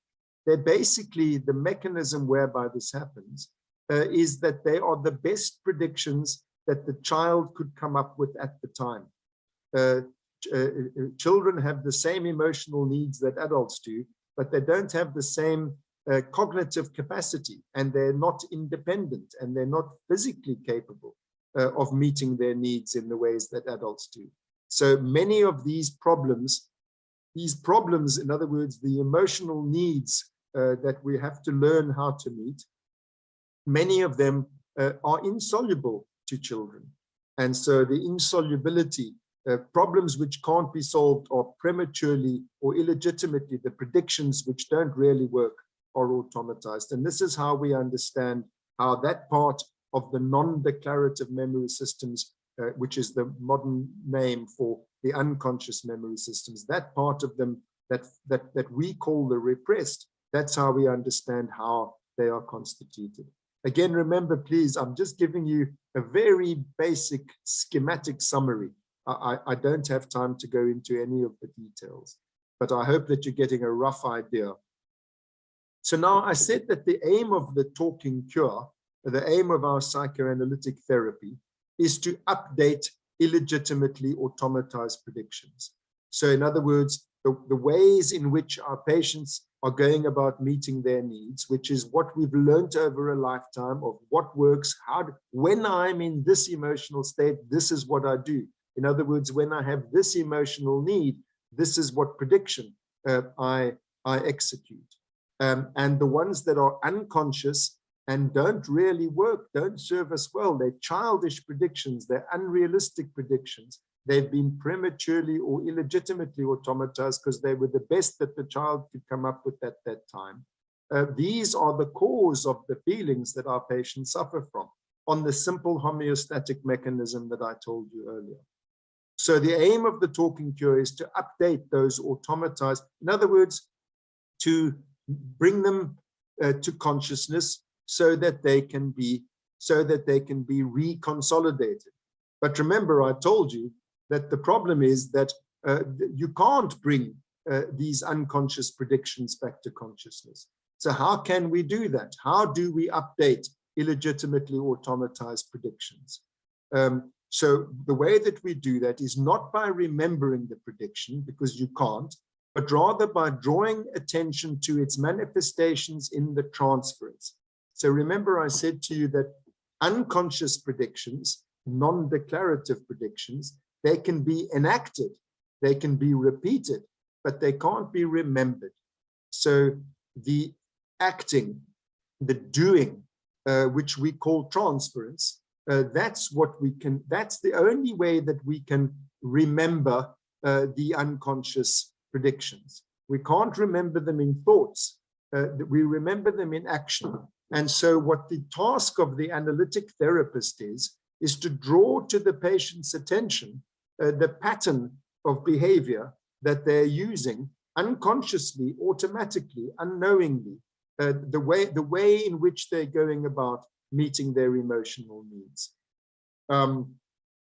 They're basically the mechanism whereby this happens uh, is that they are the best predictions that the child could come up with at the time. Uh, uh, uh, children have the same emotional needs that adults do, but they don't have the same uh, cognitive capacity and they're not independent and they're not physically capable uh, of meeting their needs in the ways that adults do. So many of these problems, these problems, in other words, the emotional needs uh, that we have to learn how to meet, many of them are insoluble to children. And so the insolubility, uh, problems which can't be solved or prematurely or illegitimately, the predictions which don't really work are automatized. And this is how we understand how that part of the non-declarative memory systems, uh, which is the modern name for the unconscious memory systems, that part of them that, that, that we call the repressed, that's how we understand how they are constituted. Again, remember, please, I'm just giving you a very basic schematic summary. I, I don't have time to go into any of the details, but I hope that you're getting a rough idea. So now I said that the aim of the talking cure, the aim of our psychoanalytic therapy is to update illegitimately automatized predictions. So in other words, the, the ways in which our patients are going about meeting their needs, which is what we've learned over a lifetime of what works, how, when I'm in this emotional state, this is what I do. In other words, when I have this emotional need, this is what prediction uh, I, I execute. Um, and the ones that are unconscious and don't really work, don't serve us well. They're childish predictions, they're unrealistic predictions. They've been prematurely or illegitimately automatized because they were the best that the child could come up with at that time. Uh, these are the cause of the feelings that our patients suffer from on the simple homeostatic mechanism that I told you earlier. So the aim of the talking cure is to update those automatized, in other words, to bring them uh, to consciousness so that they can be so that they can be reconsolidated. But remember, I told you that the problem is that uh, you can't bring uh, these unconscious predictions back to consciousness. So how can we do that? How do we update illegitimately automatized predictions? Um, so the way that we do that is not by remembering the prediction, because you can't, but rather by drawing attention to its manifestations in the transference. So remember I said to you that unconscious predictions, non-declarative predictions, they can be enacted, they can be repeated, but they can't be remembered. So the acting, the doing, uh, which we call transference, uh, that's what we can, that's the only way that we can remember uh, the unconscious predictions. We can't remember them in thoughts, uh, we remember them in action. And so what the task of the analytic therapist is, is to draw to the patient's attention uh, the pattern of behavior that they're using unconsciously, automatically, unknowingly, uh, the way the way in which they're going about meeting their emotional needs. Um,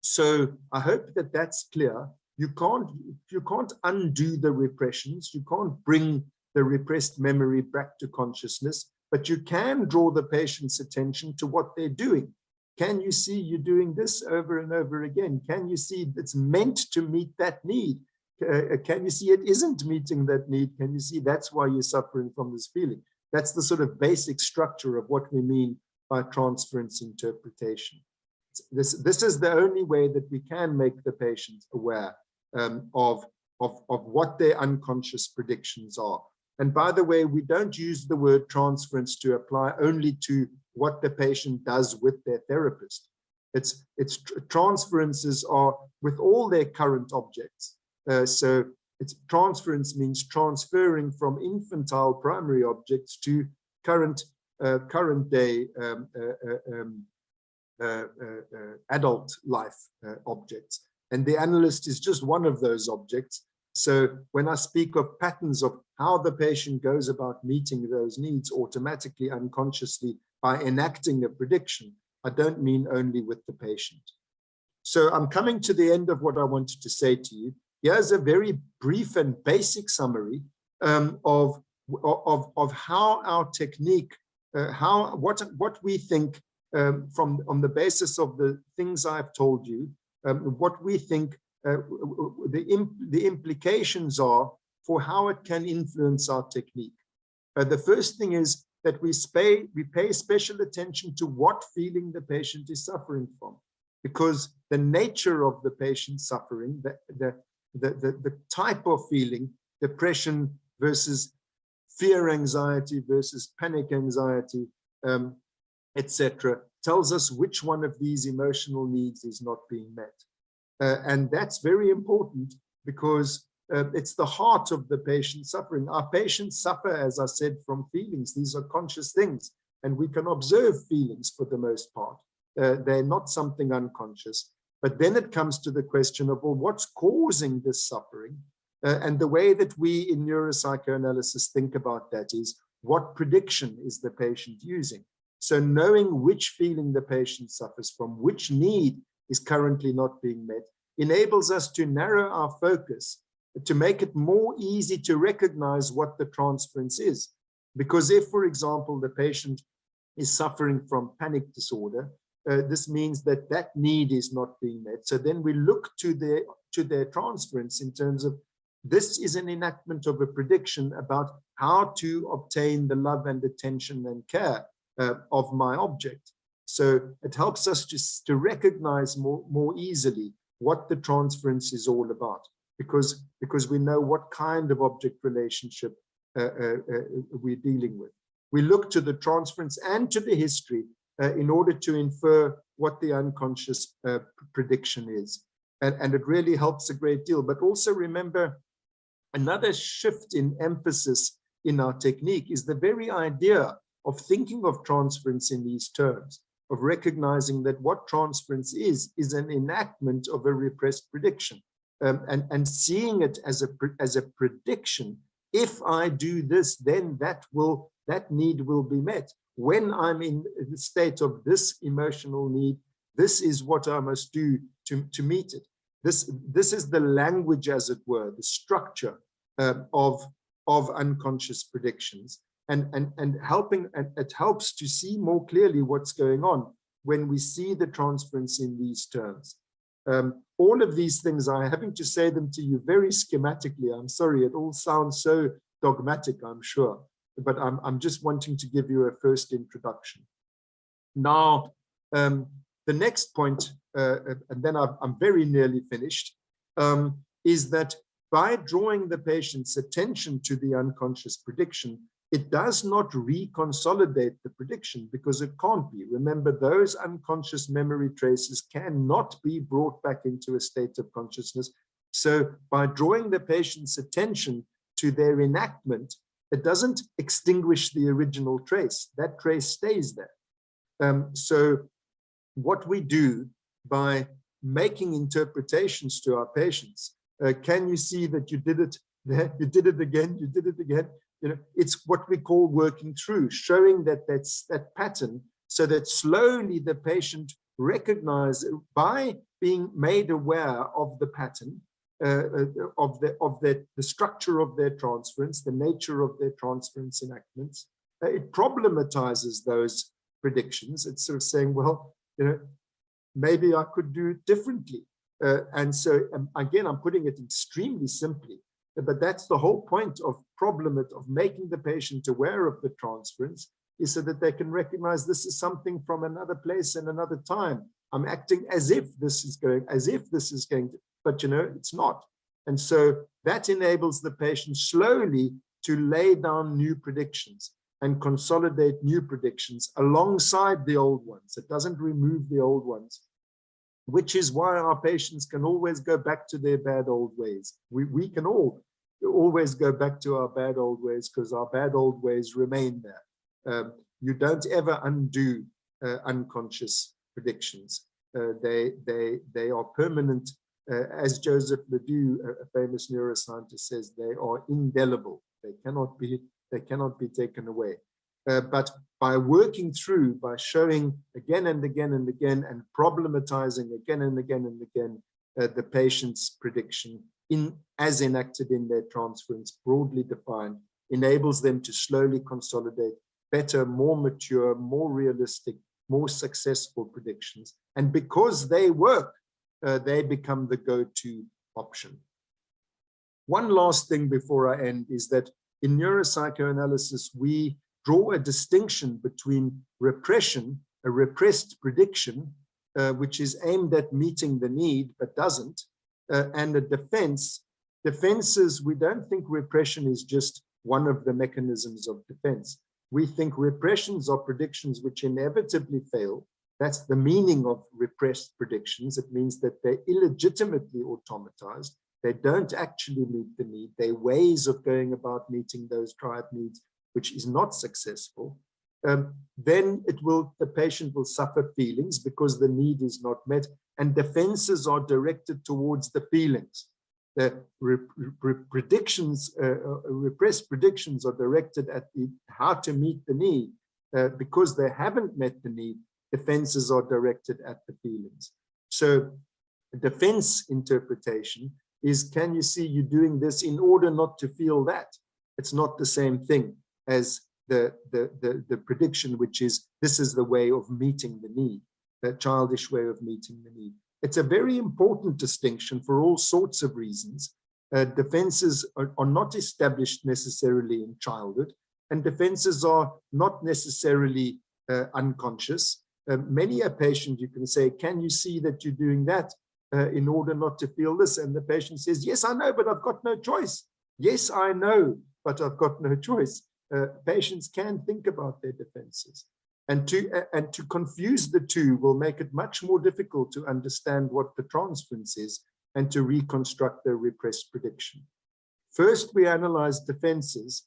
so I hope that that's clear. You can't you can't undo the repressions. You can't bring the repressed memory back to consciousness, but you can draw the patient's attention to what they're doing. Can you see you're doing this over and over again? Can you see it's meant to meet that need? Uh, can you see it isn't meeting that need? Can you see that's why you're suffering from this feeling? That's the sort of basic structure of what we mean by transference interpretation. This, this is the only way that we can make the patient aware um, of, of, of what their unconscious predictions are. And by the way, we don't use the word transference to apply only to what the patient does with their therapist. It's, it's transferences are with all their current objects. Uh, so it's transference means transferring from infantile primary objects to current uh, current day um, uh, uh um, uh, uh, adult life objects. And the analyst is just one of those objects. So when I speak of patterns of how the patient goes about meeting those needs automatically, unconsciously, by enacting a prediction, I don't mean only with the patient. So I'm coming to the end of what I wanted to say to you. Here's a very brief and basic summary um, of, of, of how our technique, how what, what we think um, from on the basis of the things I've told you, um, what we think uh, the, imp the implications are for how it can influence our technique. Uh, the first thing is that we pay, we pay special attention to what feeling the patient is suffering from, because the nature of the patient suffering, the, the, the, the type of feeling, depression versus fear anxiety versus panic anxiety, um, etc., tells us which one of these emotional needs is not being met. Uh, and that's very important because uh, it's the heart of the patient suffering. Our patients suffer, as I said, from feelings. These are conscious things, and we can observe feelings for the most part. Uh, they're not something unconscious. But then it comes to the question of, well, what's causing this suffering? Uh, and the way that we in neuropsychoanalysis think about that is, what prediction is the patient using? So knowing which feeling the patient suffers from, which need is currently not being met, enables us to narrow our focus to make it more easy to recognize what the transference is. Because if, for example, the patient is suffering from panic disorder, uh, this means that that need is not being met. So then we look to their, to their transference in terms of this is an enactment of a prediction about how to obtain the love and attention and care uh, of my object. So it helps us to, to recognize more, more easily what the transference is all about because, because we know what kind of object relationship uh, uh, uh, we're dealing with. We look to the transference and to the history uh, in order to infer what the unconscious uh, prediction is. And, and it really helps a great deal. But also remember, another shift in emphasis in our technique is the very idea of thinking of transference in these terms, of recognizing that what transference is, is an enactment of a repressed prediction um, and, and seeing it as a, as a prediction. If I do this, then that will that need will be met. When I'm in the state of this emotional need, this is what I must do to, to meet it. This, this is the language, as it were, the structure uh, of, of unconscious predictions and, and, and helping, and it helps to see more clearly what's going on when we see the transference in these terms. Um, all of these things, I'm having to say them to you very schematically. I'm sorry, it all sounds so dogmatic, I'm sure, but I'm, I'm just wanting to give you a first introduction. Now, um, the next point, uh, and then i am very nearly finished, um, is that by drawing the patient's attention to the unconscious prediction, it does not reconsolidate the prediction because it can't be. Remember, those unconscious memory traces cannot be brought back into a state of consciousness. So by drawing the patient's attention to their enactment, it doesn't extinguish the original trace. That trace stays there. Um, so what we do by making interpretations to our patients, uh, can you see that you did it there, you did it again, you did it again, you know, it's what we call working through, showing that that's that pattern so that slowly the patient recognize by being made aware of the pattern uh, uh, of the of the, the structure of their transference, the nature of their transference enactments. Uh, it problematizes those predictions. It's sort of saying, well, you know, maybe I could do it differently. Uh, and so um, again, I'm putting it extremely simply. But that's the whole point of problem of making the patient aware of the transference is so that they can recognize this is something from another place and another time. I'm acting as if this is going, as if this is going to, but you know, it's not. And so that enables the patient slowly to lay down new predictions and consolidate new predictions alongside the old ones. It doesn't remove the old ones, which is why our patients can always go back to their bad old ways. We, we can all always go back to our bad old ways because our bad old ways remain there. Um, you don't ever undo uh, unconscious predictions. Uh, they, they, they are permanent. Uh, as Joseph LeDoux, a famous neuroscientist says, they are indelible. They cannot be, they cannot be taken away. Uh, but by working through, by showing again and again and again and problematizing again and again and again uh, the patient's prediction in as enacted in their transference, broadly defined, enables them to slowly consolidate better, more mature, more realistic, more successful predictions. And because they work, uh, they become the go-to option. One last thing before I end is that in neuropsychoanalysis, we draw a distinction between repression, a repressed prediction, uh, which is aimed at meeting the need but doesn't, uh, and a defense. Defenses, we don't think repression is just one of the mechanisms of defense. We think repressions are predictions which inevitably fail. That's the meaning of repressed predictions. It means that they're illegitimately automatized. They don't actually meet the need. They're ways of going about meeting those triad needs, which is not successful. Um, then it will the patient will suffer feelings because the need is not met and defenses are directed towards the feelings the re re predictions, uh, uh, repressed predictions are directed at the, how to meet the need. Uh, because they haven't met the need, defenses are directed at the feelings. So defense interpretation is, can you see you doing this in order not to feel that? It's not the same thing as the, the, the, the prediction, which is, this is the way of meeting the need, a childish way of meeting the need. It's a very important distinction for all sorts of reasons. Uh, defenses are, are not established necessarily in childhood, and defenses are not necessarily uh, unconscious. Uh, many a patient, you can say, can you see that you're doing that uh, in order not to feel this? And the patient says, yes, I know, but I've got no choice. Yes, I know, but I've got no choice. Uh, patients can think about their defenses. And to, and to confuse the two will make it much more difficult to understand what the transference is and to reconstruct the repressed prediction. First, we analyze defenses,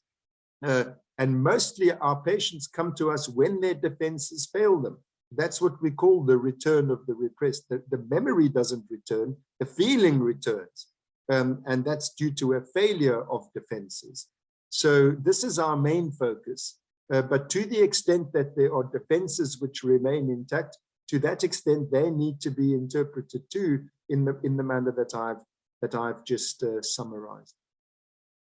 uh, and mostly our patients come to us when their defenses fail them. That's what we call the return of the repressed. The, the memory doesn't return, the feeling returns. Um, and that's due to a failure of defenses. So this is our main focus. Uh, but to the extent that there are defenses which remain intact, to that extent, they need to be interpreted too in the in the manner that I've that I've just uh, summarized.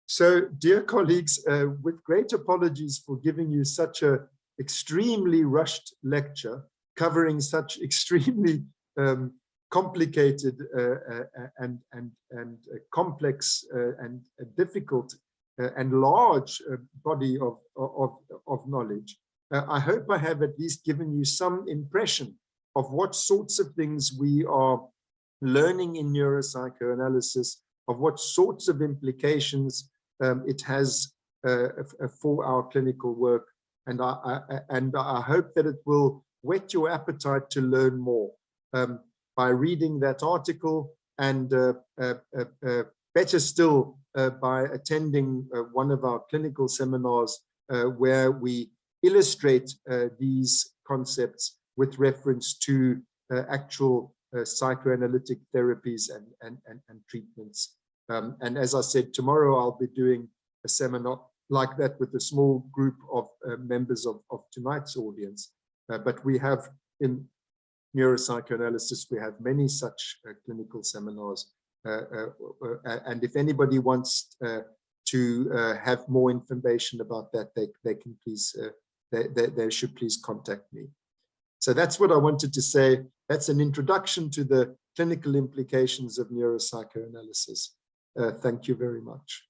So, dear colleagues, uh, with great apologies for giving you such a extremely rushed lecture covering such extremely um, complicated uh, uh, and and and complex and difficult uh, and large uh, body of, of, of knowledge, uh, I hope I have at least given you some impression of what sorts of things we are learning in neuropsychoanalysis, of what sorts of implications um, it has uh, for our clinical work. And I, I, and I hope that it will whet your appetite to learn more um, by reading that article and uh, uh, better still, uh, by attending uh, one of our clinical seminars uh, where we illustrate these concepts with reference to actual psychoanalytic therapies and, and, and, and treatments. Um, and as I said, tomorrow I'll be doing a seminar like that with a small group of uh, members of, of tonight's audience. Uh, but we have in neuropsychoanalysis, we have many such uh, clinical seminars uh, uh, uh, Uh, uh, uh, and if anybody wants to have more information about that, they, they can please, they, they, they should please contact me. So that's what I wanted to say. That's an introduction to the clinical implications of neuropsychoanalysis. Uh, thank you very much.